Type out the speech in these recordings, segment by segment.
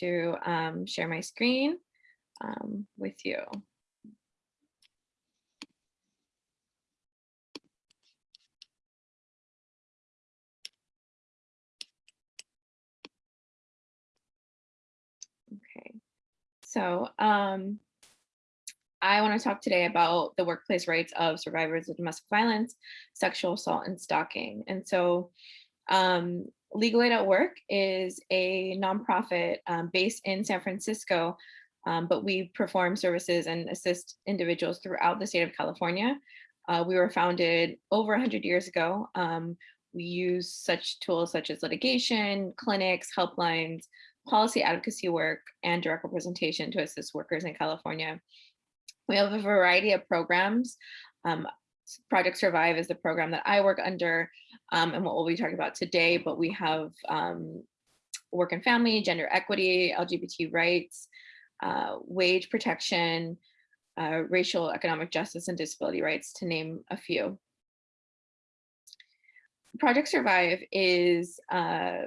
to um, share my screen um, with you. Okay, so um, I want to talk today about the workplace rights of survivors of domestic violence, sexual assault, and stalking. And so um, Legal Aid at Work is a nonprofit um, based in San Francisco, um, but we perform services and assist individuals throughout the state of California. Uh, we were founded over 100 years ago. Um, we use such tools such as litigation, clinics, helplines, policy advocacy work, and direct representation to assist workers in California. We have a variety of programs. Um, Project Survive is the program that I work under um, and what we'll be talking about today, but we have um, work and family, gender equity, LGBT rights, uh, wage protection, uh, racial economic justice and disability rights, to name a few. Project Survive is uh,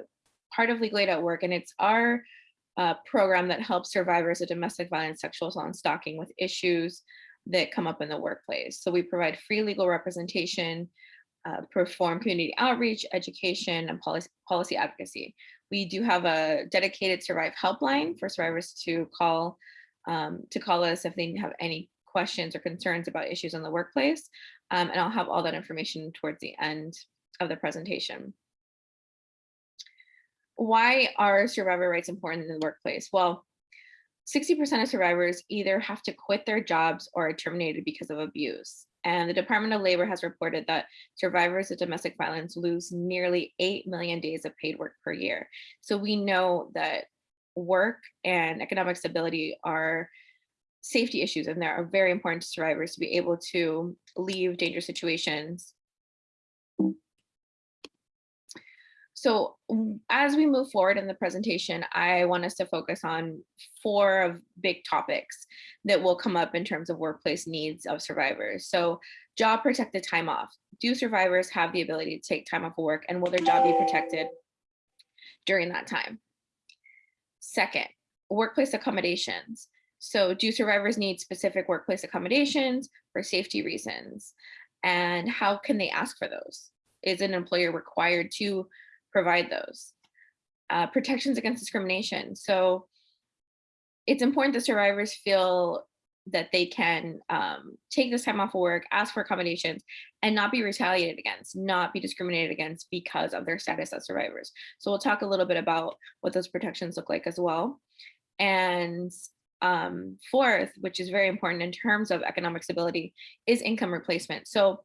part of Legal Aid at Work, and it's our uh, program that helps survivors of domestic violence, sexual assault, and stalking with issues that come up in the workplace. So we provide free legal representation, uh, perform community outreach, education, and policy, policy advocacy. We do have a dedicated Survive helpline for survivors to call um, to call us if they have any questions or concerns about issues in the workplace. Um, and I'll have all that information towards the end of the presentation. Why are survivor rights important in the workplace? Well, 60% of survivors either have to quit their jobs or are terminated because of abuse. And the Department of Labor has reported that survivors of domestic violence lose nearly 8 million days of paid work per year. So we know that work and economic stability are safety issues and they are very important to survivors to be able to leave dangerous situations So as we move forward in the presentation, I want us to focus on four of big topics that will come up in terms of workplace needs of survivors. So job protected time off. Do survivors have the ability to take time off of work and will their job be protected during that time? Second, workplace accommodations. So do survivors need specific workplace accommodations for safety reasons? And how can they ask for those? Is an employer required to provide those. Uh, protections against discrimination. So it's important that survivors feel that they can um, take this time off of work, ask for accommodations, and not be retaliated against, not be discriminated against because of their status as survivors. So we'll talk a little bit about what those protections look like as well. And um, fourth, which is very important in terms of economic stability, is income replacement. So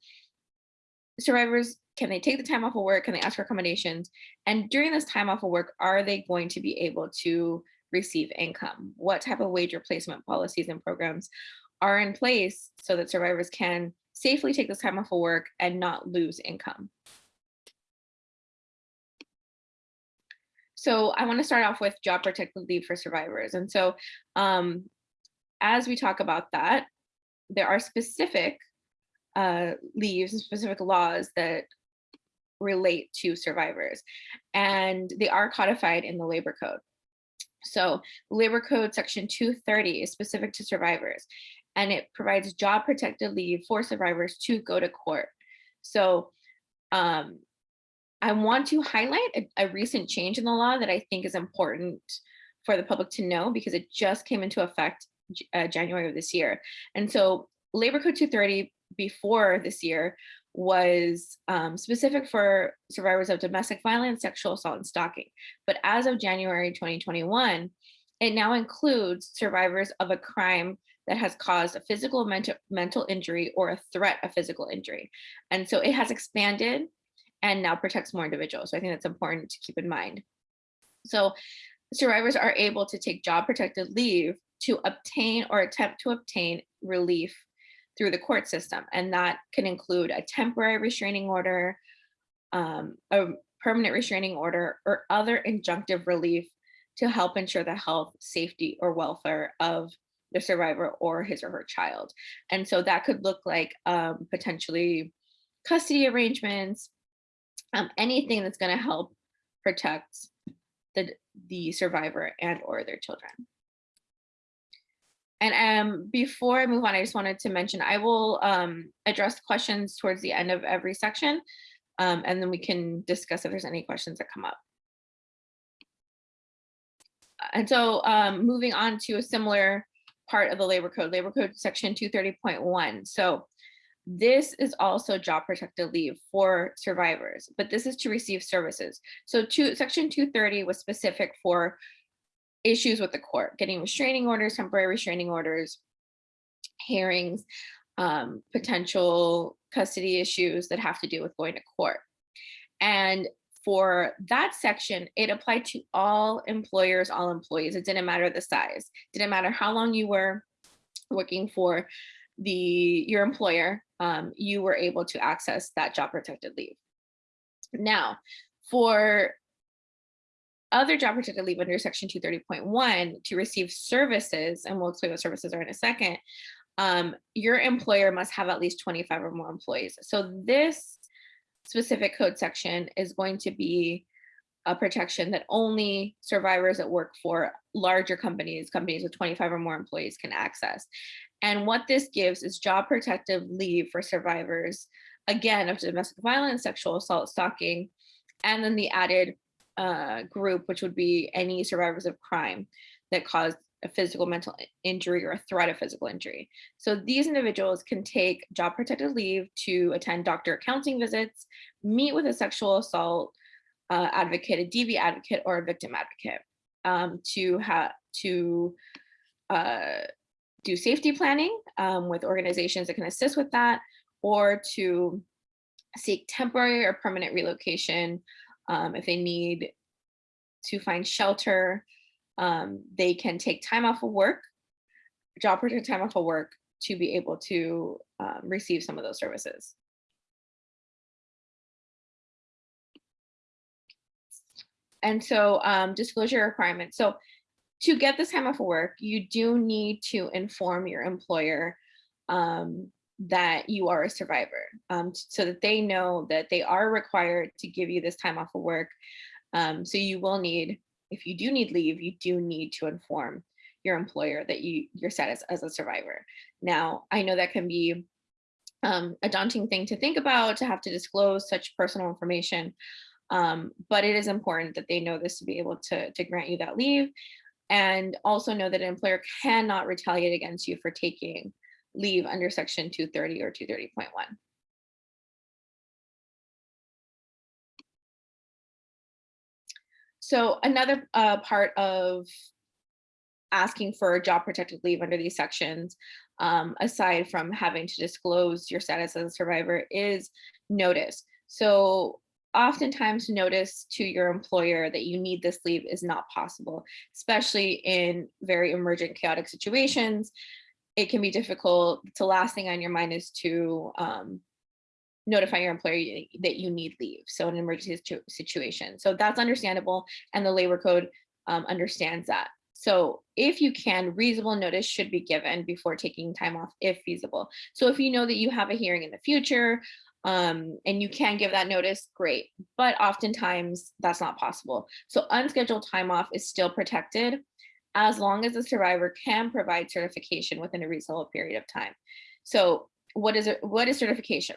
survivors can they take the time off of work? Can they ask for accommodations? And during this time off of work, are they going to be able to receive income? What type of wage replacement policies and programs are in place so that survivors can safely take this time off of work and not lose income? So I want to start off with job protected leave for survivors. And so um, as we talk about that, there are specific uh, leaves and specific laws that relate to survivors. And they are codified in the labor code. So labor code section 230 is specific to survivors and it provides job protected leave for survivors to go to court. So um, I want to highlight a, a recent change in the law that I think is important for the public to know because it just came into effect uh, January of this year. And so Labor Code 230 before this year was um, specific for survivors of domestic violence, sexual assault, and stalking. But as of January 2021, it now includes survivors of a crime that has caused a physical mental, mental injury or a threat of physical injury. And so it has expanded and now protects more individuals. So I think that's important to keep in mind. So survivors are able to take job protected leave to obtain or attempt to obtain relief through the court system. And that can include a temporary restraining order, um, a permanent restraining order, or other injunctive relief to help ensure the health, safety, or welfare of the survivor or his or her child. And so that could look like um, potentially custody arrangements, um, anything that's gonna help protect the, the survivor and or their children. And um, before I move on, I just wanted to mention, I will um, address questions towards the end of every section, um, and then we can discuss if there's any questions that come up. And so um, moving on to a similar part of the labor code, labor code section 230.1. So this is also job protected leave for survivors, but this is to receive services. So two, section 230 was specific for issues with the court, getting restraining orders, temporary restraining orders, hearings, um, potential custody issues that have to do with going to court. And for that section, it applied to all employers, all employees. It didn't matter the size, didn't matter how long you were working for the your employer, um, you were able to access that job protected leave. Now, for other job protected leave under section 230.1 to receive services, and we'll explain what services are in a second, um, your employer must have at least 25 or more employees. So this specific code section is going to be a protection that only survivors that work for larger companies, companies with 25 or more employees can access. And what this gives is job protective leave for survivors, again, of domestic violence, sexual assault, stalking, and then the added uh, group, which would be any survivors of crime that caused a physical mental injury or a threat of physical injury. So these individuals can take job protected leave to attend doctor counseling visits, meet with a sexual assault uh, advocate, a DV advocate, or a victim advocate um, to have to uh, do safety planning um, with organizations that can assist with that, or to seek temporary or permanent relocation um, if they need to find shelter, um, they can take time off of work, job protected time off of work to be able to um, receive some of those services. And so um, disclosure requirements. So to get this time off of work, you do need to inform your employer um, that you are a survivor um, so that they know that they are required to give you this time off of work. Um, so you will need, if you do need leave, you do need to inform your employer that you your status as a survivor. Now, I know that can be um, a daunting thing to think about, to have to disclose such personal information, um, but it is important that they know this to be able to, to grant you that leave and also know that an employer cannot retaliate against you for taking leave under section 230 or 230.1. So another uh, part of asking for job protected leave under these sections, um, aside from having to disclose your status as a survivor, is notice. So oftentimes notice to your employer that you need this leave is not possible, especially in very emergent chaotic situations it can be difficult. The last thing on your mind is to um, notify your employer that you need leave. So an emergency situation. So that's understandable. And the labor code um, understands that. So if you can, reasonable notice should be given before taking time off if feasible. So if you know that you have a hearing in the future um, and you can give that notice, great. But oftentimes that's not possible. So unscheduled time off is still protected as long as the survivor can provide certification within a reasonable period of time. So what is it? What is certification?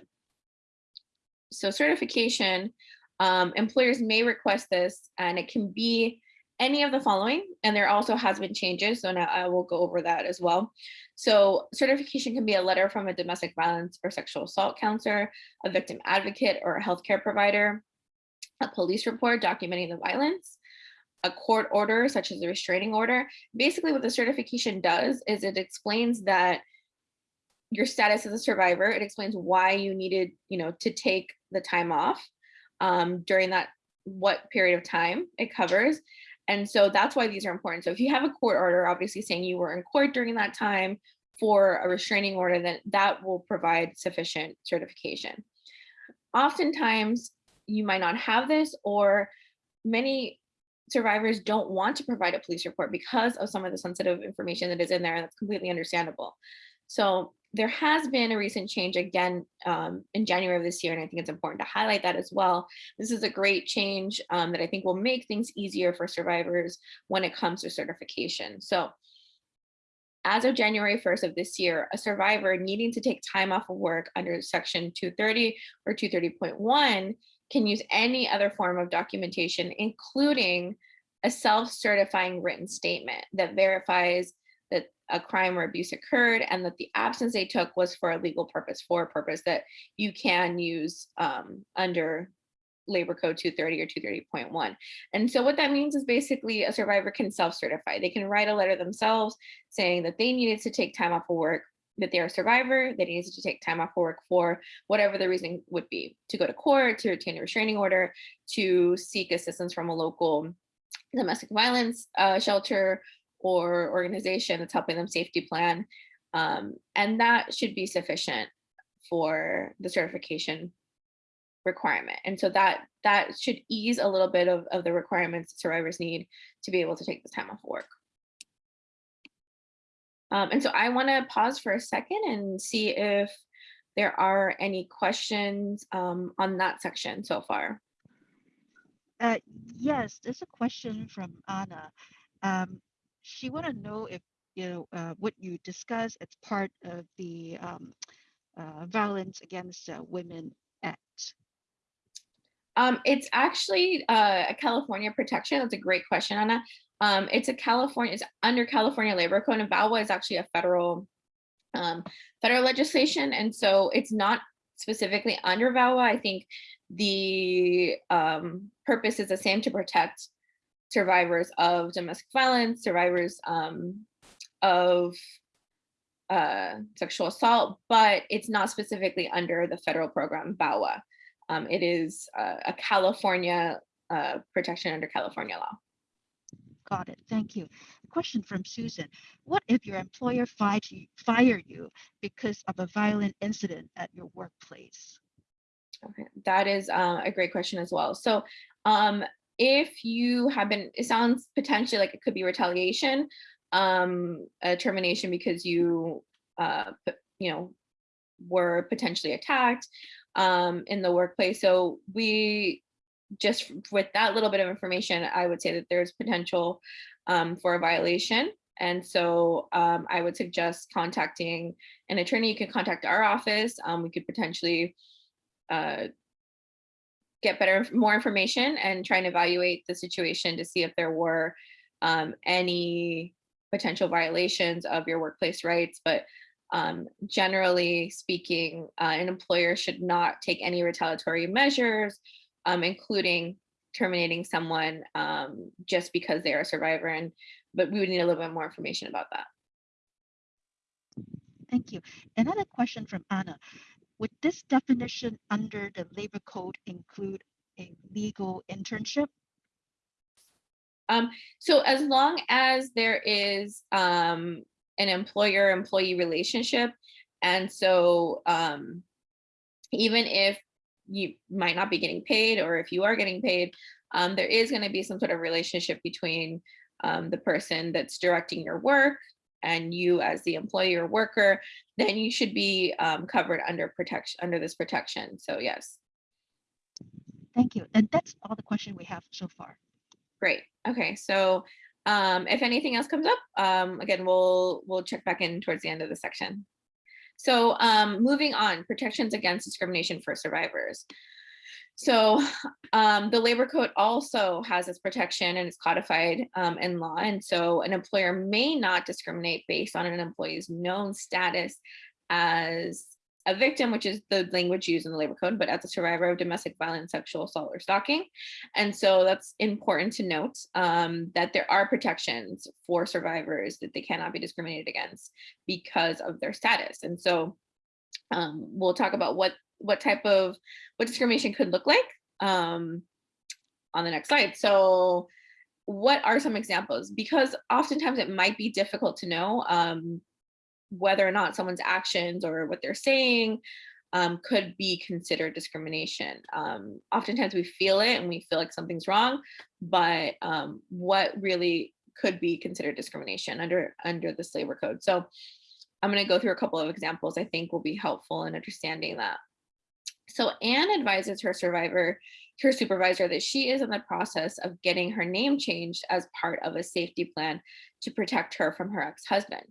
So certification, um, employers may request this and it can be any of the following, and there also has been changes, so now I will go over that as well. So certification can be a letter from a domestic violence or sexual assault counselor, a victim advocate or a healthcare provider, a police report documenting the violence, a court order, such as a restraining order. Basically what the certification does is it explains that your status as a survivor, it explains why you needed, you know, to take the time off um, during that, what period of time it covers. And so that's why these are important. So if you have a court order, obviously saying you were in court during that time for a restraining order, then that will provide sufficient certification. Oftentimes you might not have this or many survivors don't want to provide a police report because of some of the sensitive information that is in there and that's completely understandable. So there has been a recent change again um, in January of this year, and I think it's important to highlight that as well. This is a great change um, that I think will make things easier for survivors when it comes to certification. So as of January 1st of this year, a survivor needing to take time off of work under section 230 or 230.1 can use any other form of documentation, including a self-certifying written statement that verifies that a crime or abuse occurred and that the absence they took was for a legal purpose, for a purpose that you can use um, under Labor Code 230 or 230.1. And so what that means is basically a survivor can self-certify. They can write a letter themselves saying that they needed to take time off of work, that they're a survivor, that they needed to take time off of work for whatever the reason would be, to go to court, to obtain a restraining order, to seek assistance from a local domestic violence uh, shelter or organization that's helping them safety plan. Um, and that should be sufficient for the certification requirement. And so that that should ease a little bit of, of the requirements survivors need to be able to take this time off work. Um, and so I want to pause for a second and see if there are any questions um, on that section so far. Uh, yes, there's a question from Anna. Um, she want to know if you know uh, what you discuss as part of the um, uh, Violence Against uh, Women. Um, it's actually uh, a California protection. That's a great question, Anna. Um, it's a California, it's under California Labor Code, and VAWA is actually a federal um, federal legislation, and so it's not specifically under VAWA. I think the um, purpose is the same to protect survivors of domestic violence, survivors um, of uh, sexual assault, but it's not specifically under the federal program VAWA. Um, it is uh, a California uh, protection under California law. Got it. Thank you. A question from Susan. What if your employer fired you, fire you because of a violent incident at your workplace? Okay, that is uh, a great question as well. So um, if you have been, it sounds potentially like it could be retaliation, um, a termination because you, uh, you know, were potentially attacked um, in the workplace. So we just with that little bit of information, I would say that there's potential um, for a violation. And so um, I would suggest contacting an attorney. You can contact our office. Um, we could potentially uh, get better, more information and try and evaluate the situation to see if there were um, any potential violations of your workplace rights. But um, generally speaking, uh, an employer should not take any retaliatory measures, um, including terminating someone um, just because they are a survivor. And but we would need a little bit more information about that. Thank you. Another question from Anna. Would this definition under the labor code include a legal internship? Um, so as long as there is um, an employer-employee relationship, and so um, even if you might not be getting paid or if you are getting paid, um, there is going to be some sort of relationship between um, the person that's directing your work and you as the employee or worker, then you should be um, covered under protection under this protection. So yes. Thank you. And that's all the question we have so far. Great. Okay. So um, if anything else comes up, um, again, we'll we'll check back in towards the end of the section. So um, moving on, protections against discrimination for survivors. So um, the labor code also has this protection and it's codified um, in law. And so an employer may not discriminate based on an employee's known status as a victim, which is the language used in the labor code, but as a survivor of domestic violence, sexual assault, or stalking. And so that's important to note um, that there are protections for survivors that they cannot be discriminated against because of their status. And so um, we'll talk about what what type of what discrimination could look like um, on the next slide. So what are some examples? Because oftentimes it might be difficult to know um, whether or not someone's actions or what they're saying um, could be considered discrimination. Um, oftentimes we feel it and we feel like something's wrong, but um, what really could be considered discrimination under under the labor code. So I'm going to go through a couple of examples I think will be helpful in understanding that. So Anne advises her survivor, her supervisor, that she is in the process of getting her name changed as part of a safety plan to protect her from her ex-husband.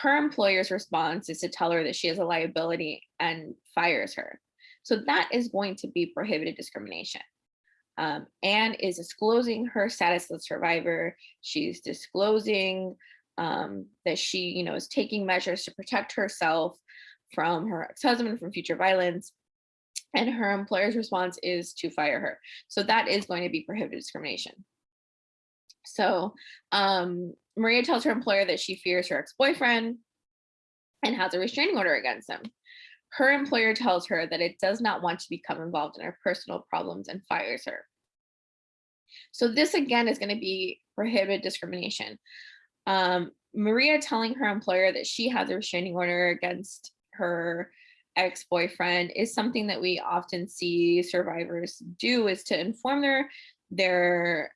Her employer's response is to tell her that she has a liability and fires her. So that is going to be prohibited discrimination. Um, Anne is disclosing her status as a survivor. She's disclosing um, that she, you know, is taking measures to protect herself from her ex-husband, from future violence. And her employer's response is to fire her. So that is going to be prohibited discrimination. So um, Maria tells her employer that she fears her ex-boyfriend and has a restraining order against him. Her employer tells her that it does not want to become involved in her personal problems and fires her. So this again is going to be prohibited discrimination. Um, Maria telling her employer that she has a restraining order against her ex-boyfriend is something that we often see survivors do is to inform their their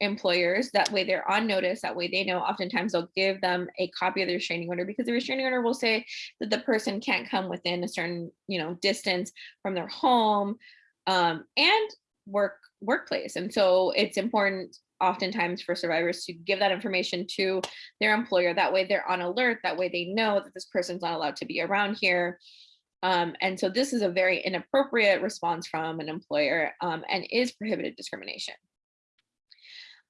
employers that way they're on notice that way they know. Oftentimes they'll give them a copy of the restraining order because the restraining order will say that the person can't come within a certain you know distance from their home um, and work workplace. And so it's important oftentimes for survivors to give that information to their employer. That way they're on alert. That way they know that this person's not allowed to be around here. Um, and so this is a very inappropriate response from an employer um, and is prohibited discrimination.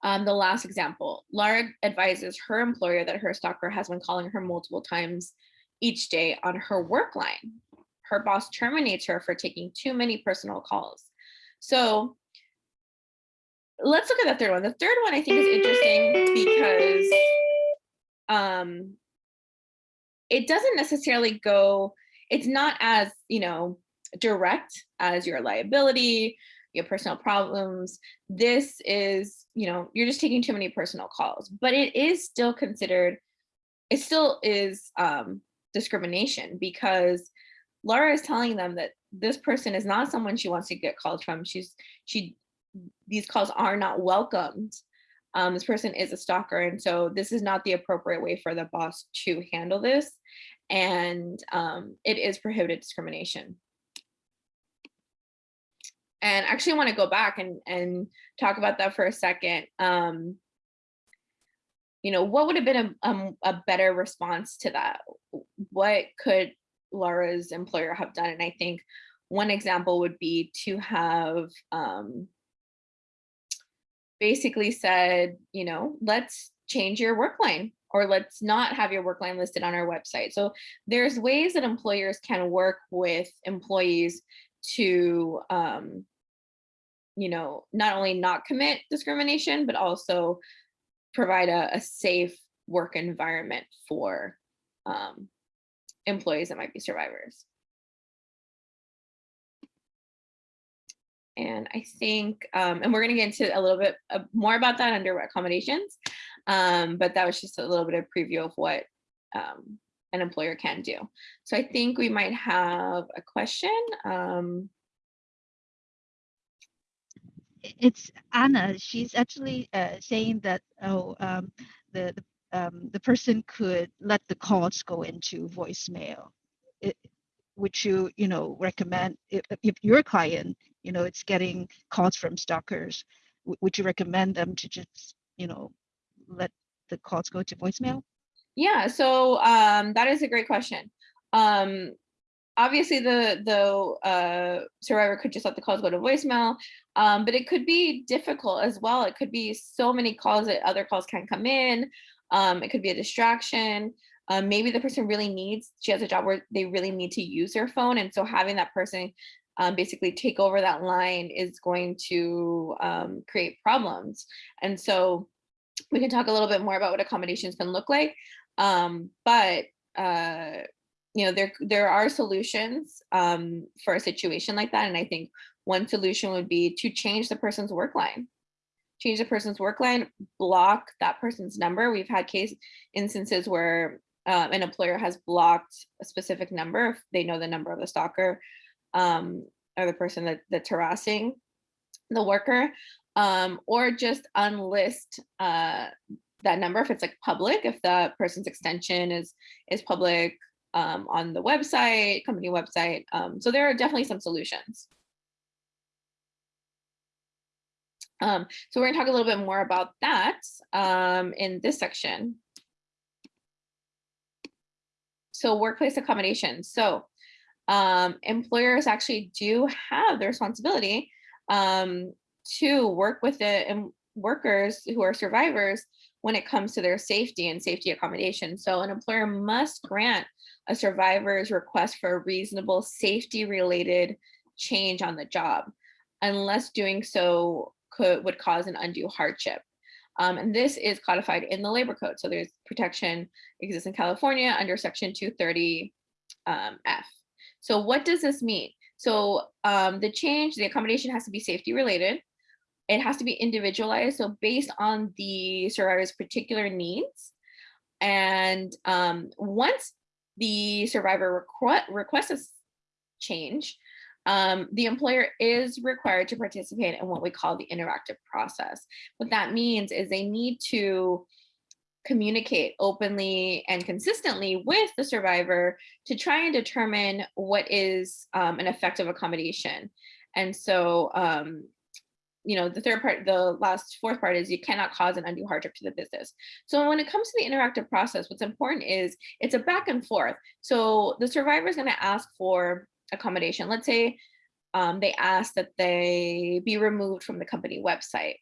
Um, the last example, Laura advises her employer that her stalker has been calling her multiple times each day on her work line. Her boss terminates her for taking too many personal calls. So let's look at the third one. The third one I think is interesting because um, it doesn't necessarily go it's not as, you know, direct as your liability, your personal problems. This is, you know, you're just taking too many personal calls, but it is still considered, it still is um, discrimination because Laura is telling them that this person is not someone she wants to get calls from. She's, she, these calls are not welcomed. Um, this person is a stalker. And so this is not the appropriate way for the boss to handle this and um, it is prohibited discrimination. And actually I wanna go back and, and talk about that for a second. Um, you know, what would have been a, um, a better response to that? What could Laura's employer have done? And I think one example would be to have um, basically said, you know, let's change your work line or let's not have your work line listed on our website. So there's ways that employers can work with employees to, um, you know, not only not commit discrimination, but also provide a, a safe work environment for um, employees that might be survivors. And I think, um, and we're going to get into a little bit more about that under accommodations. Um, but that was just a little bit of preview of what um, an employer can do. So I think we might have a question. It's Anna. She's actually uh, saying that oh, um, the the, um, the person could let the calls go into voicemail. It, would you you know recommend if, if your client you know it's getting calls from stalkers? Would you recommend them to just you know let the calls go to voicemail? Yeah, so um, that is a great question. Um, obviously, the the uh, survivor could just let the calls go to voicemail, um, but it could be difficult as well. It could be so many calls that other calls can't come in. Um, it could be a distraction. Um, maybe the person really needs, she has a job where they really need to use their phone. And so having that person um, basically take over that line is going to um, create problems. And so we can talk a little bit more about what accommodations can look like. Um, but uh, you know, there there are solutions um, for a situation like that. And I think one solution would be to change the person's work line. Change the person's work line, block that person's number. We've had case instances where uh, an employer has blocked a specific number if they know the number of the stalker um, or the person that, that's harassing the worker um, or just unlist uh, that number if it's like public, if the person's extension is is public um, on the website, company website. Um, so there are definitely some solutions. Um, so we're gonna talk a little bit more about that um, in this section. So workplace accommodations. So um, employers actually do have the responsibility um, to work with the workers who are survivors when it comes to their safety and safety accommodation. So an employer must grant a survivor's request for a reasonable safety related change on the job, unless doing so could would cause an undue hardship. Um, and this is codified in the labor code. So there's protection exists in California under section 230 um, F. So what does this mean? So um, the change, the accommodation has to be safety related. It has to be individualized. So based on the survivor's particular needs. And um, once the survivor requ requests a change, um, the employer is required to participate in what we call the interactive process. What that means is they need to communicate openly and consistently with the survivor to try and determine what is um, an effective accommodation. And so, um, you know, the third part, the last fourth part is you cannot cause an undue hardship to the business. So when it comes to the interactive process, what's important is it's a back and forth. So the survivor is going to ask for accommodation. Let's say um, they ask that they be removed from the company website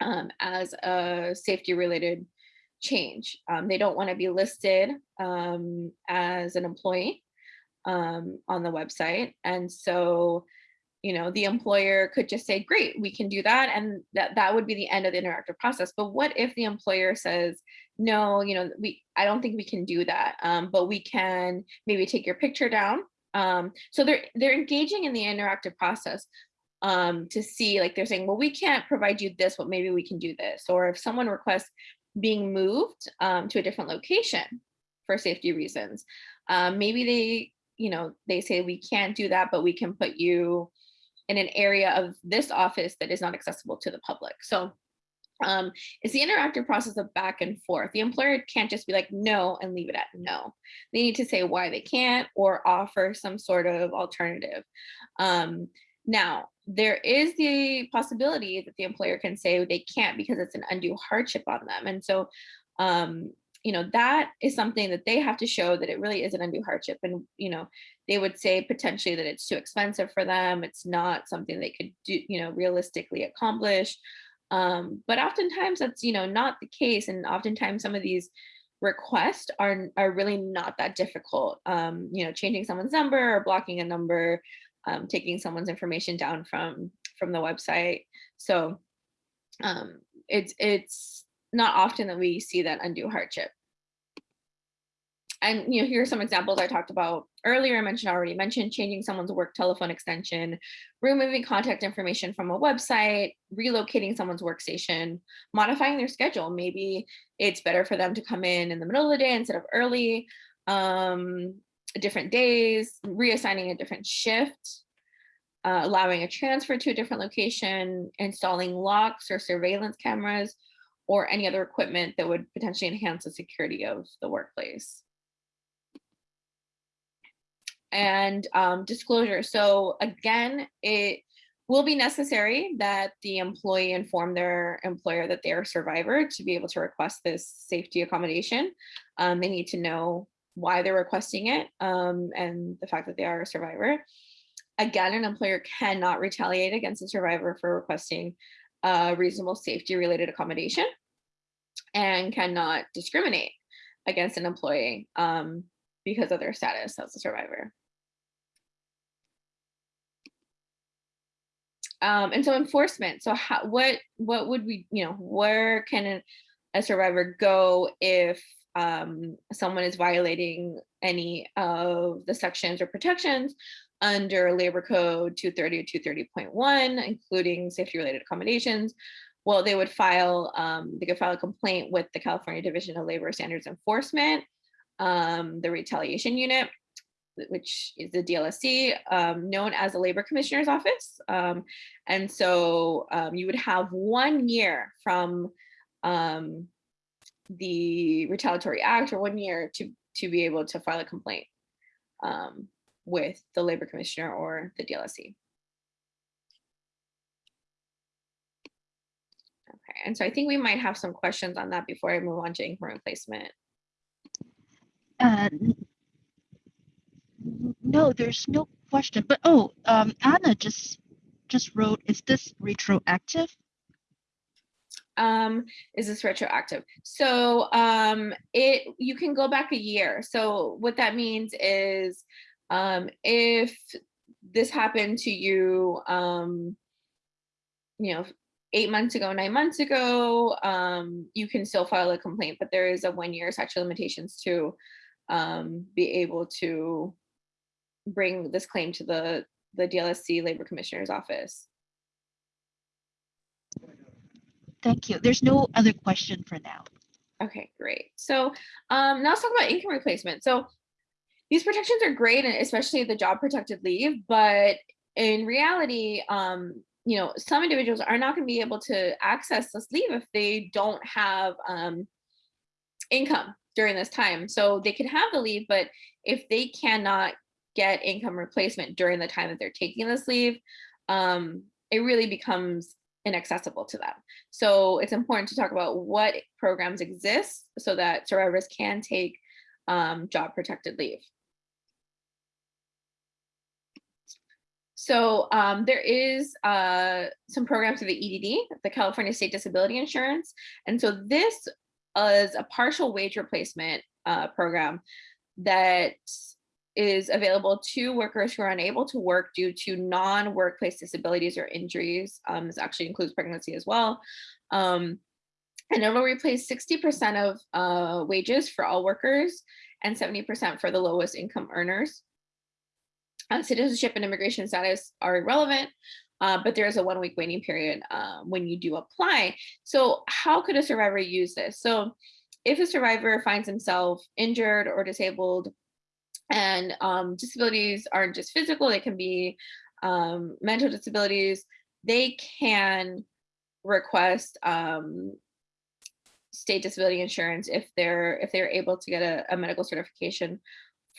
um, as a safety related change. Um, they don't want to be listed um, as an employee um, on the website. And so, you know, the employer could just say, great, we can do that. And that, that would be the end of the interactive process. But what if the employer says, no, you know, we I don't think we can do that, um, but we can maybe take your picture down um, so they're they're engaging in the interactive process um, to see like they're saying, well, we can't provide you this, but maybe we can do this. Or if someone requests being moved um, to a different location for safety reasons, um, maybe they, you know, they say we can't do that, but we can put you in an area of this office that is not accessible to the public. So um, it's the interactive process of back and forth. The employer can't just be like, no, and leave it at no. They need to say why they can't or offer some sort of alternative. Um, now, there is the possibility that the employer can say they can't because it's an undue hardship on them. And so, um, you know, that is something that they have to show that it really is an undue hardship. And, you know, they would say potentially that it's too expensive for them. It's not something they could do, you know, realistically accomplish. Um, but oftentimes that's, you know, not the case. And oftentimes some of these requests are, are really not that difficult. Um, you know, changing someone's number or blocking a number, um, taking someone's information down from, from the website. So um, it's, it's not often that we see that undue hardship and you know, here are some examples I talked about earlier. I mentioned already mentioned changing someone's work telephone extension, removing contact information from a website, relocating someone's workstation, modifying their schedule. Maybe it's better for them to come in in the middle of the day instead of early, um, different days, reassigning a different shift, uh, allowing a transfer to a different location, installing locks or surveillance cameras, or any other equipment that would potentially enhance the security of the workplace and um, disclosure. So again, it will be necessary that the employee inform their employer that they are a survivor to be able to request this safety accommodation. Um, they need to know why they're requesting it um, and the fact that they are a survivor. Again, an employer cannot retaliate against a survivor for requesting a reasonable safety related accommodation and cannot discriminate against an employee um, because of their status as a survivor. Um, and so enforcement. So how, what what would we, you know, where can a, survivor go if um, someone is violating any of the sections or protections under Labor Code 230 or 230.1, including safety related accommodations? Well, they would file, um, they could file a complaint with the California Division of Labor Standards Enforcement, um, the retaliation unit, which is the DLSE, um, known as the Labor Commissioner's Office. Um, and so um, you would have one year from um, the retaliatory act or one year to, to be able to file a complaint um, with the labor commissioner or the DLSE. Okay, and so I think we might have some questions on that before I move on to income replacement. Uh, no, there's no question. But oh, um, Anna just just wrote, is this retroactive? Um, is this retroactive? So um, it you can go back a year. So what that means is um, if this happened to you, um, you know, eight months ago, nine months ago, um, you can still file a complaint, but there is a one year statute limitations to um, be able to bring this claim to the the DLSE Labor Commissioner's office. Thank you. There's no other question for now. Okay, great. So um, now let's talk about income replacement. So these protections are great, and especially the job protected leave, but in reality, um, you know, some individuals are not going to be able to access this leave if they don't have um, income during this time. So they can have the leave, but if they cannot get income replacement during the time that they're taking this leave, um, it really becomes inaccessible to them. So it's important to talk about what programs exist so that survivors can take um, job protected leave. So um, there is uh, some programs through the EDD, the California State Disability Insurance. And so this is a partial wage replacement uh, program that is available to workers who are unable to work due to non-workplace disabilities or injuries. Um, this actually includes pregnancy as well. Um, and it'll replace 60% of uh, wages for all workers and 70% for the lowest income earners. Uh, citizenship and immigration status are irrelevant, uh, but there is a one week waiting period uh, when you do apply. So how could a survivor use this? So if a survivor finds himself injured or disabled and um, disabilities aren't just physical, they can be um, mental disabilities, they can request um, state disability insurance if they're if they're able to get a, a medical certification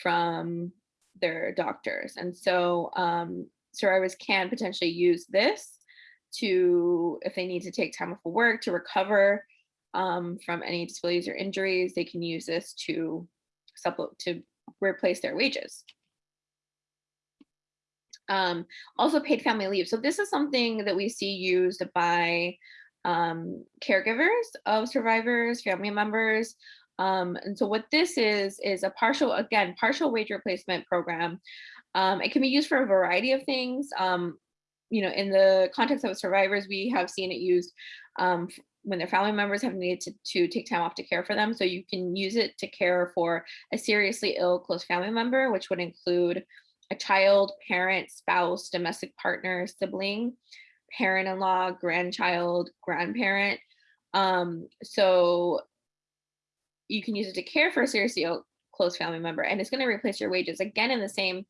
from their doctors. And so um, survivors can potentially use this to, if they need to take time off of work to recover um, from any disabilities or injuries, they can use this to supplement to replace their wages. Um, also paid family leave. So this is something that we see used by um, caregivers of survivors, family members. Um, and so what this is, is a partial, again, partial wage replacement program. Um, it can be used for a variety of things. Um, you know, in the context of survivors, we have seen it used um, when their family members have needed to, to take time off to care for them. So you can use it to care for a seriously ill close family member, which would include a child, parent, spouse, domestic partner, sibling, parent-in-law, grandchild, grandparent. Um, so you can use it to care for a seriously ill close family member, and it's going to replace your wages again in the same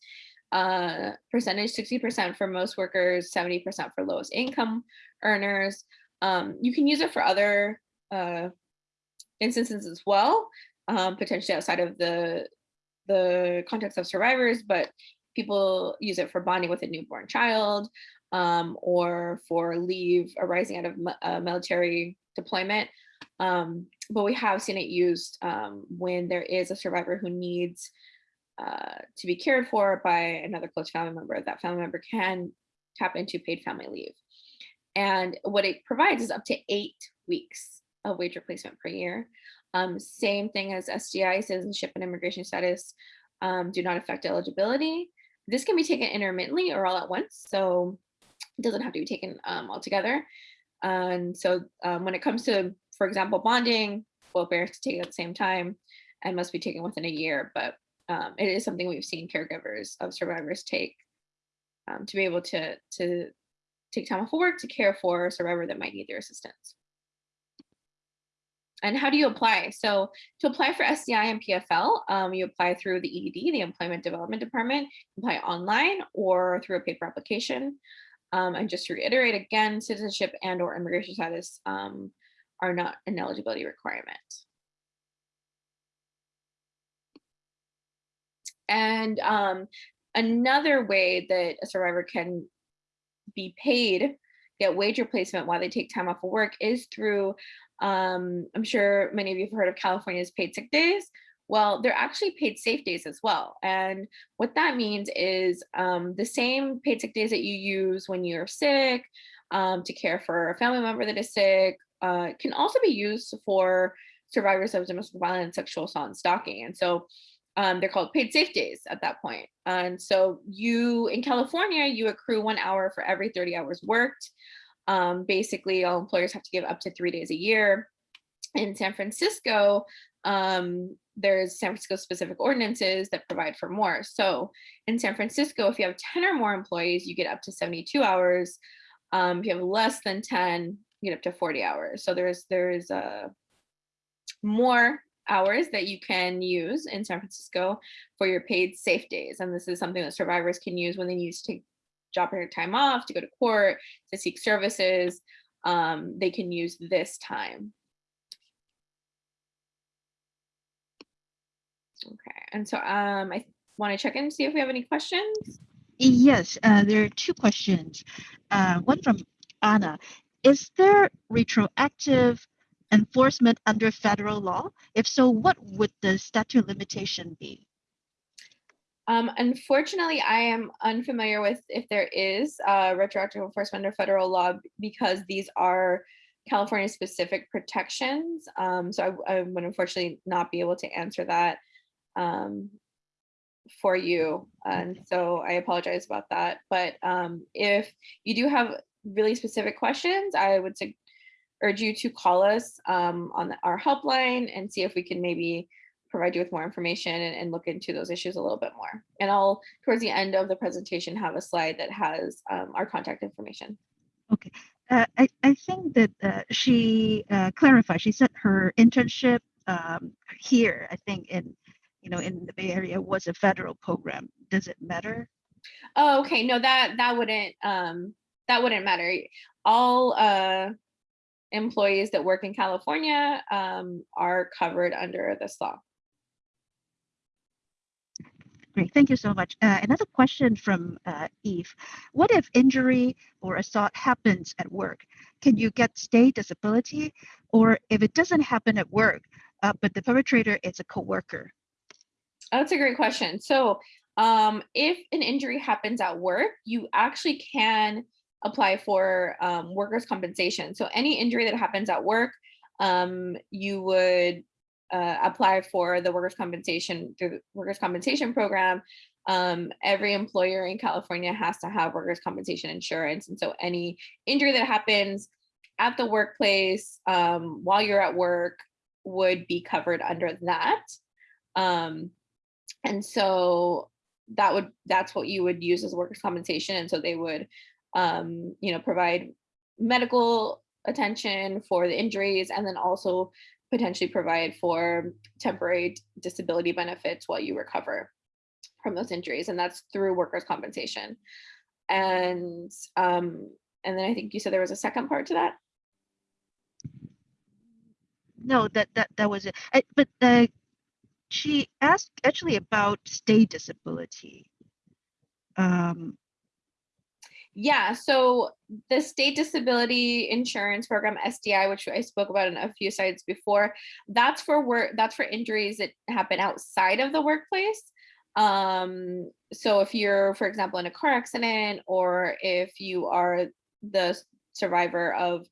uh, percentage 60% for most workers, 70% for lowest income earners. Um, you can use it for other uh, instances as well, um, potentially outside of the the context of survivors, but people use it for bonding with a newborn child um, or for leave arising out of uh, military deployment. Um, but we have seen it used um, when there is a survivor who needs uh, to be cared for by another close family member. That family member can tap into paid family leave. And what it provides is up to eight weeks of wage replacement per year. Um, same thing as SDI, citizenship and immigration status um, do not affect eligibility. This can be taken intermittently or all at once. So it doesn't have to be taken um, all together. And so um, when it comes to, for example, bonding, parents to take at the same time and must be taken within a year. But um, it is something we've seen caregivers of survivors take um, to be able to, to take time off of work to care for a survivor that might need their assistance. And how do you apply? So to apply for SDI and PFL, um, you apply through the EDD, the Employment Development Department, apply online or through a paper application. Um, and just to reiterate again, citizenship and or immigration status um, are not an eligibility requirement. And um, another way that a survivor can be paid, get wage replacement while they take time off of work is through, um, I'm sure many of you have heard of California's paid sick days. Well, they're actually paid safe days as well. And what that means is um, the same paid sick days that you use when you're sick, um, to care for a family member that is sick, uh, can also be used for survivors of domestic violence, sexual assault, and stalking. And so um, they're called paid safe days at that point. And so you, in California, you accrue one hour for every 30 hours worked. Um, basically, all employers have to give up to three days a year. In San Francisco, um, there's San Francisco specific ordinances that provide for more. So in San Francisco, if you have 10 or more employees, you get up to 72 hours. Um, if you have less than 10, you get up to 40 hours. So there's there's uh, more hours that you can use in San Francisco for your paid safe days. And this is something that survivors can use when they need to take job time off, to go to court, to seek services. Um, they can use this time. Okay, and so um, I want to check in and see if we have any questions. Yes, uh, there are two questions. Uh, one from Anna. Is there retroactive enforcement under federal law? If so, what would the statute limitation be? Um, unfortunately, I am unfamiliar with if there is uh, retroactive enforcement under federal law because these are California specific protections. Um, so I, I, would unfortunately not be able to answer that um, for you. And so I apologize about that. But um, if you do have really specific questions, I would urge you to call us um, on the, our helpline and see if we can maybe provide you with more information and, and, look into those issues a little bit more. And I'll, towards the end of the presentation, have a slide that has um, our contact information. Okay. Uh, I, I think that uh, she uh, clarified, she said her internship um, here, I think in you know, in the Bay Area was a federal program. Does it matter? Oh, okay. No, that that wouldn't um that wouldn't matter. All uh employees that work in California um are covered under this law. Great, thank you so much. Uh, another question from uh, Eve. What if injury or assault happens at work? Can you get state disability? Or if it doesn't happen at work, uh, but the perpetrator is a coworker, that's a great question. So um, if an injury happens at work, you actually can apply for um, workers' compensation. So any injury that happens at work, um, you would uh, apply for the workers' compensation through the workers' compensation program. Um, every employer in California has to have workers' compensation insurance. And so any injury that happens at the workplace um, while you're at work would be covered under that. Um, and so that would that's what you would use as workers compensation and so they would um, you know provide medical attention for the injuries and then also potentially provide for temporary disability benefits while you recover from those injuries and that's through workers compensation. And um, and then i think you said there was a second part to that? No that that that was it. I, but uh, she asked actually about state disability. Um, yeah, so the state disability insurance program SDI, which I spoke about in a few slides before, that's for work. That's for injuries that happen outside of the workplace. Um, so if you're, for example, in a car accident, or if you are the survivor of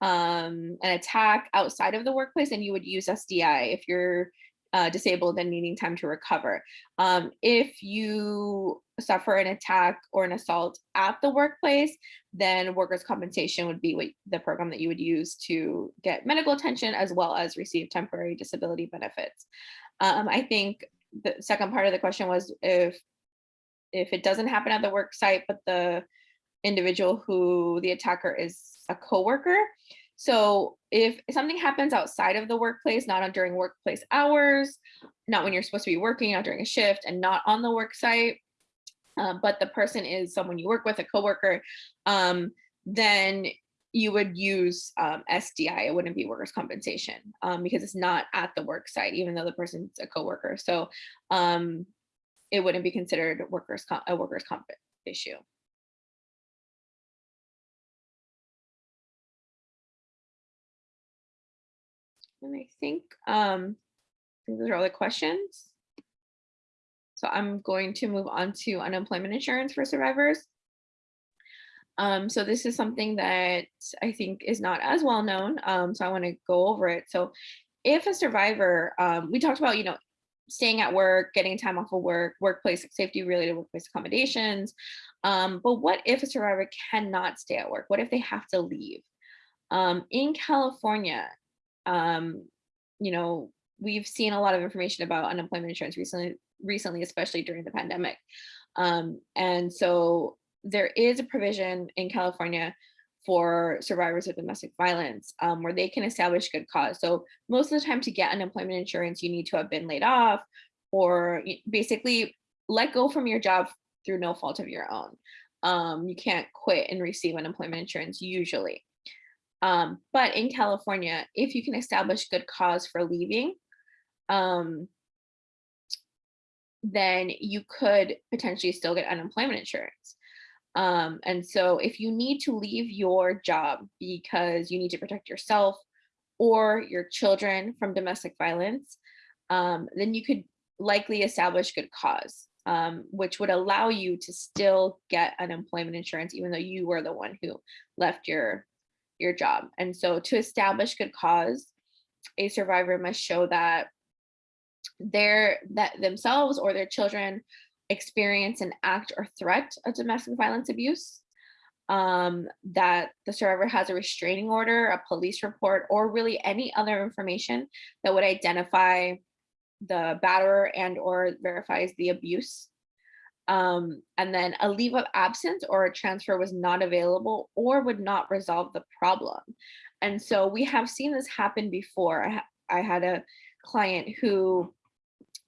um, an attack outside of the workplace, and you would use SDI. If you're uh, disabled and needing time to recover. Um, if you suffer an attack or an assault at the workplace, then workers' compensation would be what the program that you would use to get medical attention as well as receive temporary disability benefits. Um, I think the second part of the question was if if it doesn't happen at the work site, but the individual who the attacker is a coworker, so if something happens outside of the workplace, not during workplace hours, not when you're supposed to be working, not during a shift and not on the work site, um, but the person is someone you work with, a coworker, um, then you would use um, SDI. It wouldn't be workers' compensation um, because it's not at the work site, even though the person's a coworker. So um, it wouldn't be considered workers' a workers' comp issue. And I think, um, those are all the questions. So I'm going to move on to unemployment insurance for survivors. Um, so this is something that I think is not as well known. Um, so I want to go over it. So if a survivor, um, we talked about, you know, staying at work, getting time off of work, workplace safety related workplace accommodations. Um, but what if a survivor cannot stay at work? What if they have to leave? Um, in California, um, you know, we've seen a lot of information about unemployment insurance recently, recently, especially during the pandemic. Um, and so there is a provision in California for survivors of domestic violence um, where they can establish good cause. So most of the time to get unemployment insurance, you need to have been laid off or basically let go from your job through no fault of your own. Um, you can't quit and receive unemployment insurance usually. Um, but in California, if you can establish good cause for leaving, um, then you could potentially still get unemployment insurance. Um, and so if you need to leave your job because you need to protect yourself or your children from domestic violence, um, then you could likely establish good cause, um, which would allow you to still get unemployment insurance, even though you were the one who left your, your job. And so to establish good cause, a survivor must show that their that themselves or their children experience an act or threat of domestic violence abuse, um, that the survivor has a restraining order, a police report, or really any other information that would identify the batterer and or verifies the abuse. Um, and then a leave of absence or a transfer was not available or would not resolve the problem. And so we have seen this happen before. I, ha I had a client who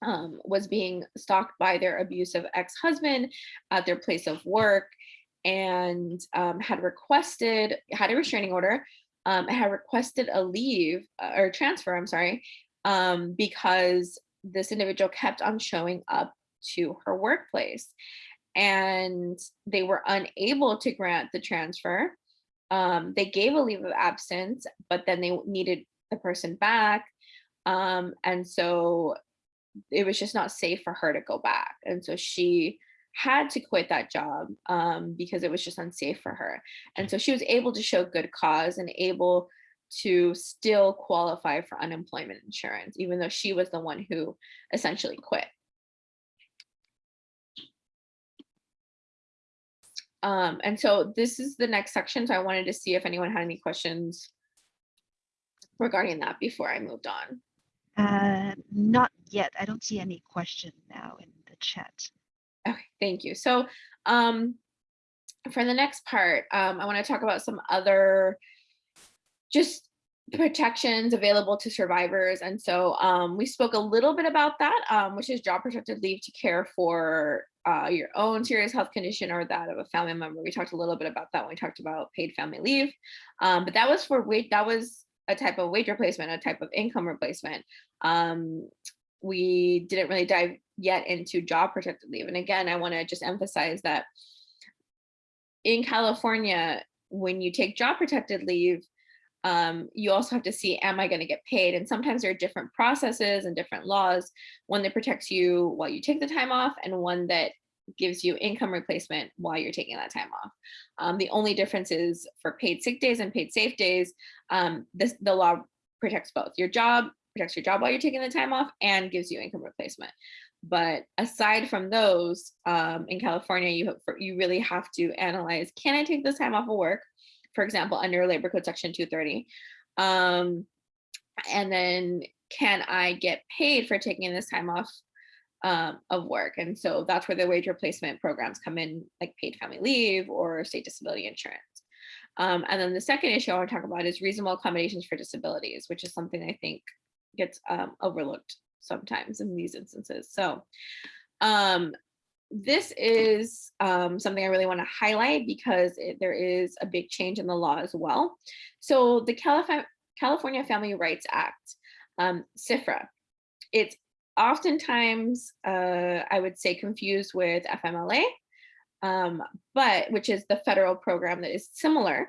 um, was being stalked by their abusive ex-husband at their place of work and um, had requested, had a restraining order, um, had requested a leave uh, or transfer, I'm sorry, um, because this individual kept on showing up to her workplace and they were unable to grant the transfer. Um, they gave a leave of absence, but then they needed the person back. Um, and so it was just not safe for her to go back. And so she had to quit that job um, because it was just unsafe for her. And so she was able to show good cause and able to still qualify for unemployment insurance, even though she was the one who essentially quit. Um, and so this is the next section. So I wanted to see if anyone had any questions regarding that before I moved on. Uh, not yet. I don't see any question now in the chat. Okay, thank you. So um, for the next part, um, I want to talk about some other just protections available to survivors. And so um, we spoke a little bit about that, um, which is job protected leave to care for uh, your own serious health condition or that of a family member. We talked a little bit about that when we talked about paid family leave, um, but that was for wait, that was a type of wage replacement, a type of income replacement. Um, we didn't really dive yet into job protected leave. And again, I wanna just emphasize that in California, when you take job protected leave, um, you also have to see, am I gonna get paid? And sometimes there are different processes and different laws, one that protects you while you take the time off and one that gives you income replacement while you're taking that time off. Um, the only difference is for paid sick days and paid safe days, um, this, the law protects both. Your job protects your job while you're taking the time off and gives you income replacement. But aside from those, um, in California, you, you really have to analyze, can I take this time off of work? For example, under Labor Code Section 230. Um, and then can I get paid for taking this time off um, of work. And so that's where the wage replacement programs come in, like paid family leave or state disability insurance. Um, and then the second issue I want to talk about is reasonable accommodations for disabilities, which is something I think gets um, overlooked sometimes in these instances. So um, this is um, something I really want to highlight because it, there is a big change in the law as well. So the Calif California Family Rights Act, um, CFRA, it's oftentimes, uh, I would say confused with FMLA, um, but which is the federal program that is similar.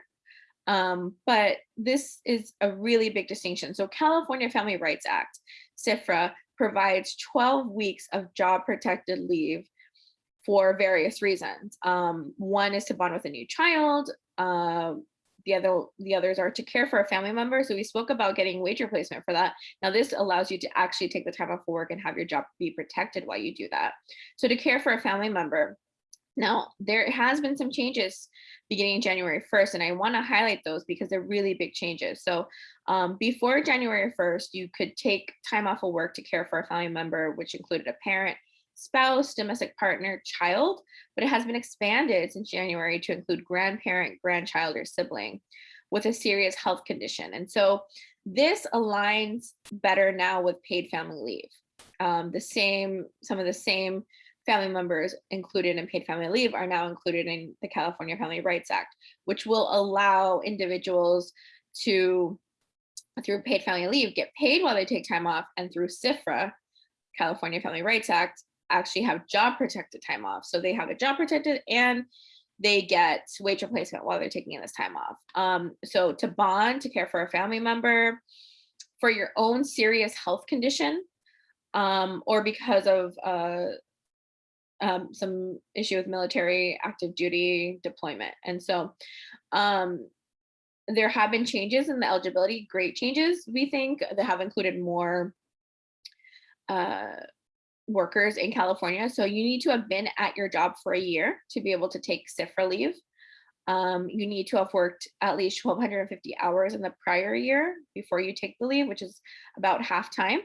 Um, but this is a really big distinction. So California Family Rights Act, CFRA, provides 12 weeks of job protected leave for various reasons. Um, one is to bond with a new child. Uh, the other, the others are to care for a family member. So we spoke about getting wage replacement for that. Now this allows you to actually take the time off work and have your job be protected while you do that. So to care for a family member. Now there has been some changes beginning January 1st, and I want to highlight those because they're really big changes. So um, before January 1st, you could take time off of work to care for a family member, which included a parent, spouse, domestic partner, child, but it has been expanded since January to include grandparent, grandchild, or sibling with a serious health condition. And so this aligns better now with paid family leave. Um, the same, some of the same family members included in paid family leave are now included in the California Family Rights Act, which will allow individuals to, through paid family leave, get paid while they take time off and through CFRA, California Family Rights Act, actually have job protected time off. So they have a job protected and they get wage replacement while they're taking this time off. Um, so to bond, to care for a family member, for your own serious health condition, um, or because of uh, um, some issue with military active duty deployment. And so um, there have been changes in the eligibility, great changes, we think, that have included more uh, workers in California. So you need to have been at your job for a year to be able to take CFRA leave. Um, you need to have worked at least 1,250 hours in the prior year before you take the leave, which is about half time.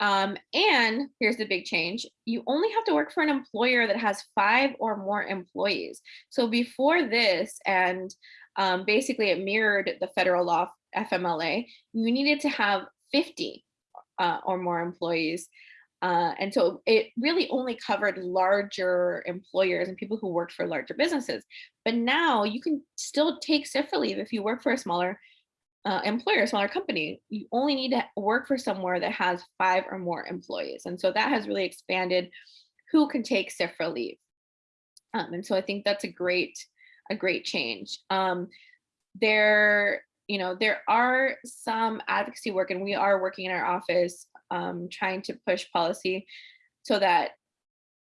Um, and here's the big change. You only have to work for an employer that has five or more employees. So before this, and um, basically it mirrored the federal law FMLA, you needed to have 50 uh, or more employees uh, and so it really only covered larger employers and people who worked for larger businesses. But now you can still take CFRA leave if you work for a smaller uh, employer, smaller company. You only need to work for somewhere that has five or more employees. And so that has really expanded who can take CFRA leave. Um, and so I think that's a great, a great change. Um, there, you know, there are some advocacy work and we are working in our office um, trying to push policy so that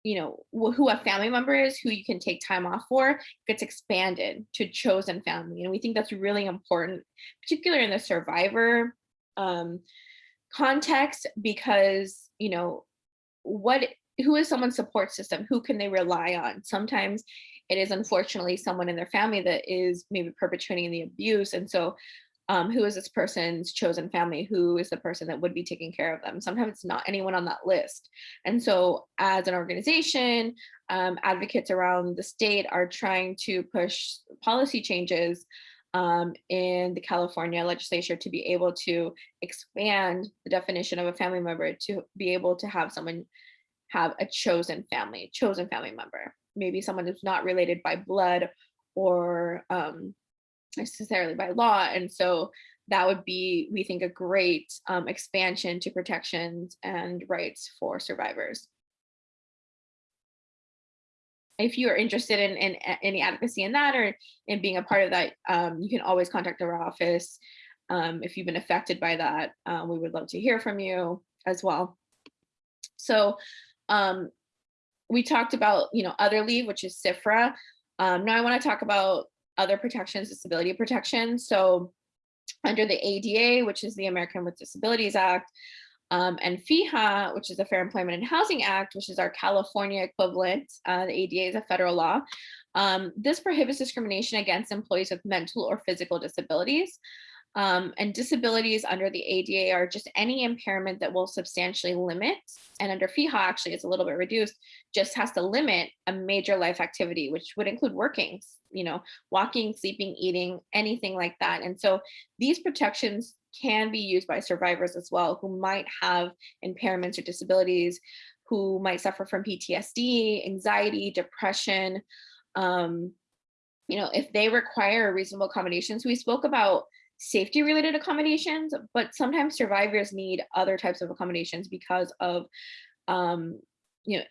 you know who a family member is who you can take time off for gets expanded to chosen family. And we think that's really important particularly in the survivor um, context because you know what who is someone's support system? Who can they rely on? Sometimes it is unfortunately someone in their family that is maybe perpetrating the abuse. And so um, who is this person's chosen family? Who is the person that would be taking care of them? Sometimes it's not anyone on that list. And so as an organization, um, advocates around the state are trying to push policy changes um, in the California legislature to be able to expand the definition of a family member to be able to have someone have a chosen family, chosen family member, maybe someone who's not related by blood or um, necessarily by law. And so that would be, we think, a great um, expansion to protections and rights for survivors. If you are interested in, in any advocacy in that or in being a part of that, um, you can always contact our office. Um, if you've been affected by that, uh, we would love to hear from you as well. So um, we talked about, you know, other leave, which is CFRA. Um, now I want to talk about other protections, disability protection. So under the ADA, which is the American with Disabilities Act, um, and FEHA, which is the Fair Employment and Housing Act, which is our California equivalent. Uh, the ADA is a federal law. Um, this prohibits discrimination against employees with mental or physical disabilities. Um, and disabilities under the ADA are just any impairment that will substantially limit, and under FEHA actually it's a little bit reduced, just has to limit a major life activity, which would include working, you know, walking, sleeping, eating, anything like that. And so these protections can be used by survivors as well who might have impairments or disabilities, who might suffer from PTSD, anxiety, depression, um, you know, if they require reasonable accommodations, we spoke about safety related accommodations, but sometimes survivors need other types of accommodations because of, um, you know,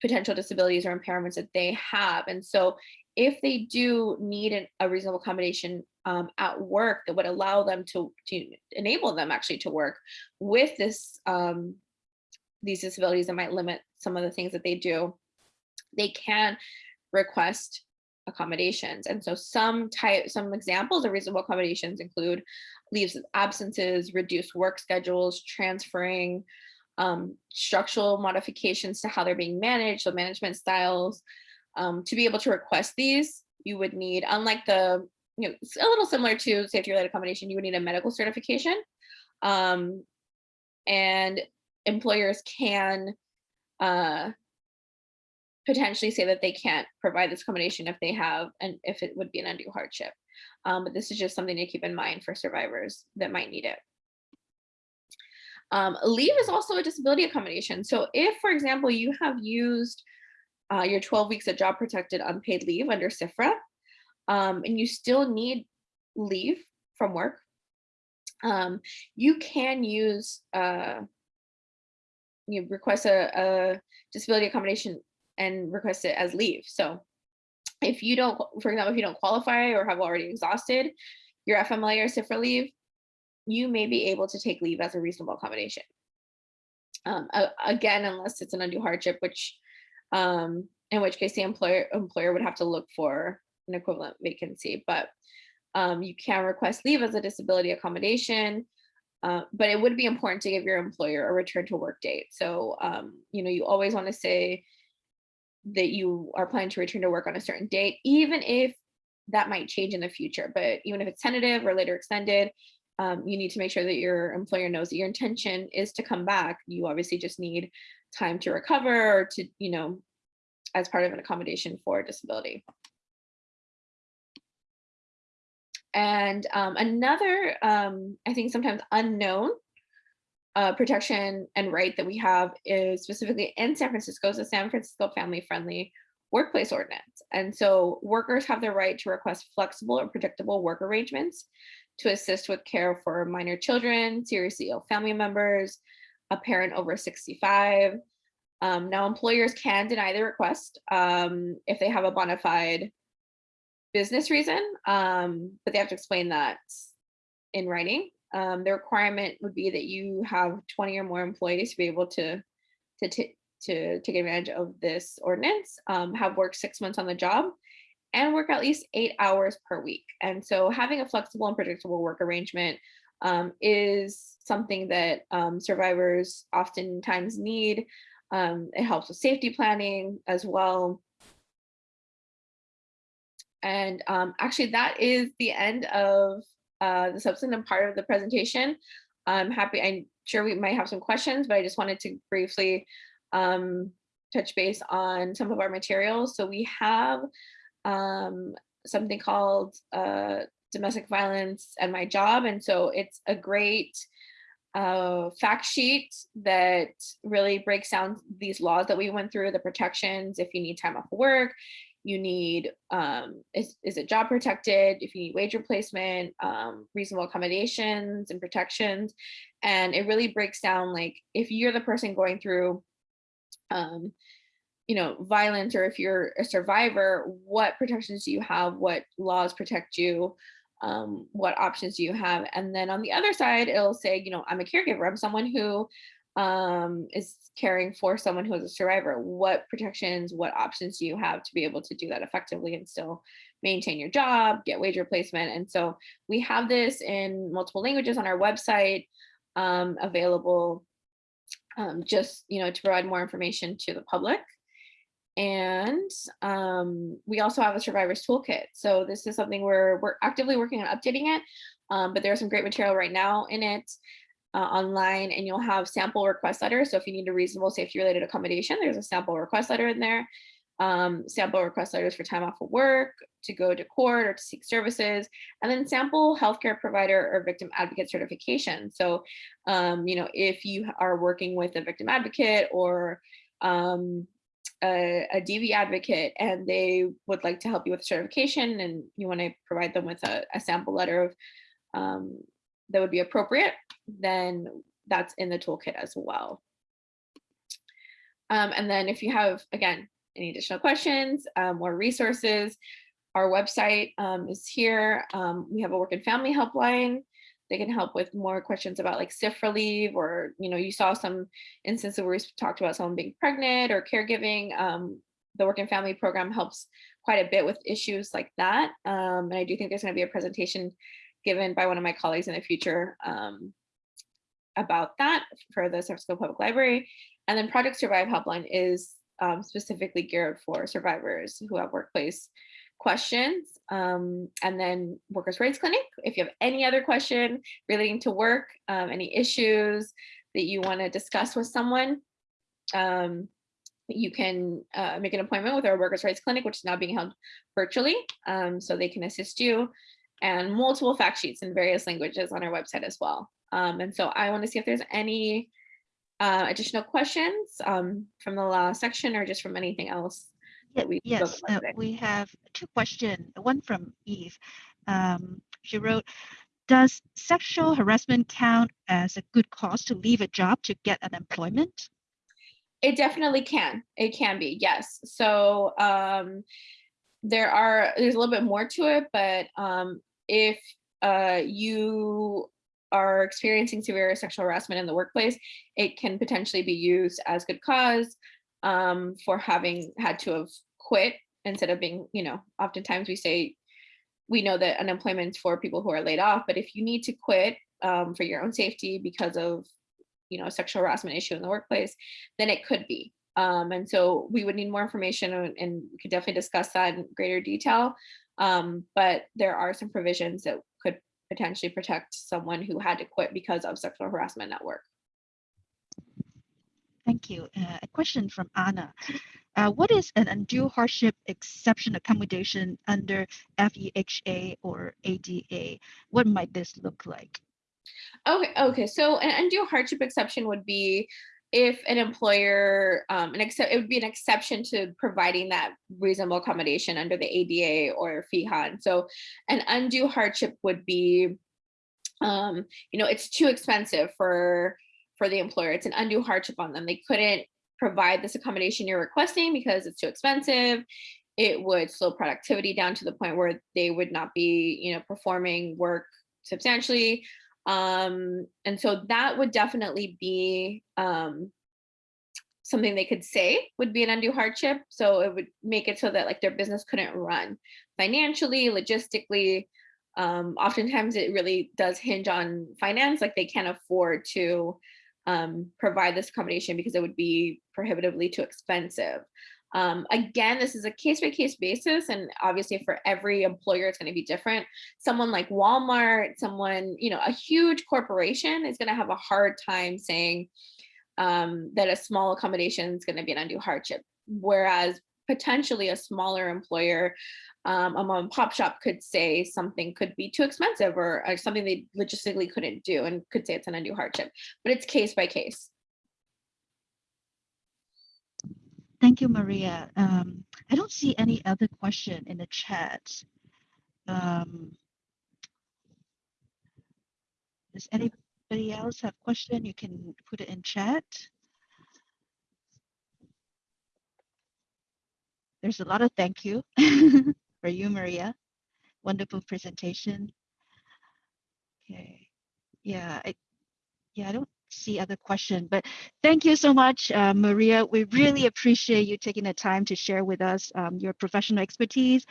potential disabilities or impairments that they have. And so if they do need an, a reasonable accommodation um, at work that would allow them to, to enable them actually to work with this um, these disabilities that might limit some of the things that they do, they can request accommodations. And so some type, some examples of reasonable accommodations include leaves of absences, reduced work schedules, transferring, um, structural modifications to how they're being managed, so management styles. Um, to be able to request these, you would need, unlike the, you know, it's a little similar to safety related accommodation, you would need a medical certification. Um, and employers can uh, potentially say that they can't provide this accommodation if they have and if it would be an undue hardship. Um, but this is just something to keep in mind for survivors that might need it. Um, leave is also a disability accommodation. So if, for example, you have used uh, your 12 weeks of job protected unpaid leave under CFRA, um, and you still need leave from work, um, you can use, uh, you request a, a disability accommodation and request it as leave. So if you don't, for example, if you don't qualify or have already exhausted your FMLA or CFRA leave, you may be able to take leave as a reasonable accommodation. Um, again, unless it's an undue hardship, which um, in which case the employer employer would have to look for an equivalent vacancy. But um, you can request leave as a disability accommodation, uh, but it would be important to give your employer a return to work date. So, um, you know, you always want to say that you are planning to return to work on a certain date, even if that might change in the future. But even if it's tentative or later extended, um, you need to make sure that your employer knows that your intention is to come back. You obviously just need time to recover or to, you know, as part of an accommodation for disability. And um, another, um, I think sometimes unknown uh, protection and right that we have is specifically in San Francisco, the San Francisco Family Friendly Workplace Ordinance. And so workers have the right to request flexible or predictable work arrangements to assist with care for minor children, seriously ill family members, a parent over 65. Um, now employers can deny the request um, if they have a bona fide business reason, um, but they have to explain that in writing. Um, the requirement would be that you have 20 or more employees to be able to to, to take advantage of this ordinance, um, have worked six months on the job, and work at least eight hours per week. And so having a flexible and predictable work arrangement um, is something that um, survivors oftentimes need. Um, it helps with safety planning as well. And um, actually that is the end of uh, the substantive part of the presentation. I'm happy, I'm sure we might have some questions, but I just wanted to briefly um, touch base on some of our materials. So we have um, something called uh, domestic violence and my job. And so it's a great uh, fact sheet that really breaks down these laws that we went through, the protections, if you need time off work, you need, um, is, is it job protected, if you need wage replacement, um, reasonable accommodations and protections. And it really breaks down like, if you're the person going through um, you know, violence or if you're a survivor, what protections do you have? What laws protect you? Um, what options do you have? And then on the other side, it'll say, you know, I'm a caregiver. I'm someone who um, is caring for someone who is a survivor. What protections, what options do you have to be able to do that effectively and still maintain your job, get wage replacement? And so we have this in multiple languages on our website um, available um, just, you know, to provide more information to the public. And um, we also have a survivors toolkit. So this is something we're, we're actively working on updating it, um, but there's some great material right now in it uh, online and you'll have sample request letters. So if you need a reasonable safety related accommodation, there's a sample request letter in there. Um, sample request letters for time off of work, to go to court or to seek services, and then sample healthcare provider or victim advocate certification. So, um, you know, if you are working with a victim advocate or um, a, a DV advocate and they would like to help you with certification and you want to provide them with a, a sample letter of um, that would be appropriate, then that's in the toolkit as well. Um, and then if you have, again, any additional questions um, or resources, our website um, is here. Um, we have a work and family helpline. They can help with more questions about like sick leave or, you know, you saw some instances where we talked about someone being pregnant or caregiving. Um, the work and family program helps quite a bit with issues like that. Um, and I do think there's going to be a presentation given by one of my colleagues in the future um, about that for the San Francisco Public Library. And then Project Survive Helpline is um, specifically geared for survivors who have workplace questions. Um, and then Workers' Rights Clinic, if you have any other question relating to work, um, any issues that you want to discuss with someone, um, you can uh, make an appointment with our Workers' Rights Clinic, which is now being held virtually, um, so they can assist you, and multiple fact sheets in various languages on our website as well. Um, and so I want to see if there's any uh, additional questions um, from the last section or just from anything else that we Yes, uh, we have two questions. One from Eve. Um, she wrote, "Does sexual harassment count as a good cause to leave a job to get unemployment?" It definitely can. It can be, yes. So um, there are, there's a little bit more to it, but um, if uh, you are experiencing severe sexual harassment in the workplace, it can potentially be used as good cause um, for having had to have quit instead of being, you know, oftentimes we say, we know that unemployment is for people who are laid off, but if you need to quit um, for your own safety because of you know, sexual harassment issue in the workplace, then it could be. Um, and so we would need more information and, and we could definitely discuss that in greater detail. Um, but there are some provisions that could potentially protect someone who had to quit because of sexual harassment at work. Thank you. Uh, a question from Anna. Uh, what is an undue hardship exception accommodation under FEHA or ADA? What might this look like? Okay, okay. So an undue hardship exception would be if an employer, um, an except it would be an exception to providing that reasonable accommodation under the ADA or. And so an undue hardship would be, um, you know, it's too expensive for for the employer. It's an undue hardship on them. They couldn't provide this accommodation you're requesting because it's too expensive. It would slow productivity down to the point where they would not be, you know, performing work substantially um, and so that would definitely be um, something they could say would be an undue hardship. So it would make it so that like their business couldn't run financially, logistically. Um, oftentimes it really does hinge on finance, like they can't afford to um, provide this accommodation because it would be prohibitively too expensive. Um, again, this is a case by case basis, and obviously for every employer, it's going to be different. Someone like Walmart, someone, you know, a huge corporation is going to have a hard time saying um, that a small accommodation is going to be an undue hardship. Whereas potentially a smaller employer, um, a mom and pop shop could say something could be too expensive or, or something they logistically couldn't do and could say it's an undue hardship, but it's case by case. Thank you, Maria. Um, I don't see any other question in the chat. Um, does anybody else have a question? You can put it in chat. There's a lot of thank you for you, Maria. Wonderful presentation. Okay. Yeah, I yeah, I don't see other question, but thank you so much, uh, Maria. We really appreciate you taking the time to share with us um, your professional expertise.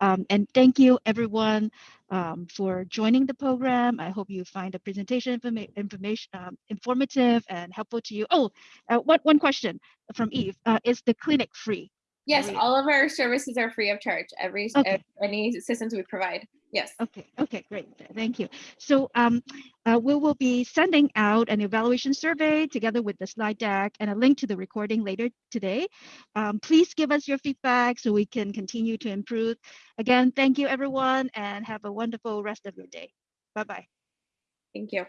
Um, and thank you everyone um, for joining the program. I hope you find the presentation informa information um, informative and helpful to you. Oh, uh, one, one question from Eve. Uh, is the clinic free? Yes, all of our services are free of charge. Every Okay. any assistance we provide. Yes. Okay, okay, great. Thank you. So um, uh, we will be sending out an evaluation survey together with the slide deck and a link to the recording later today. Um, please give us your feedback so we can continue to improve. Again, thank you everyone and have a wonderful rest of your day. Bye-bye. Thank you.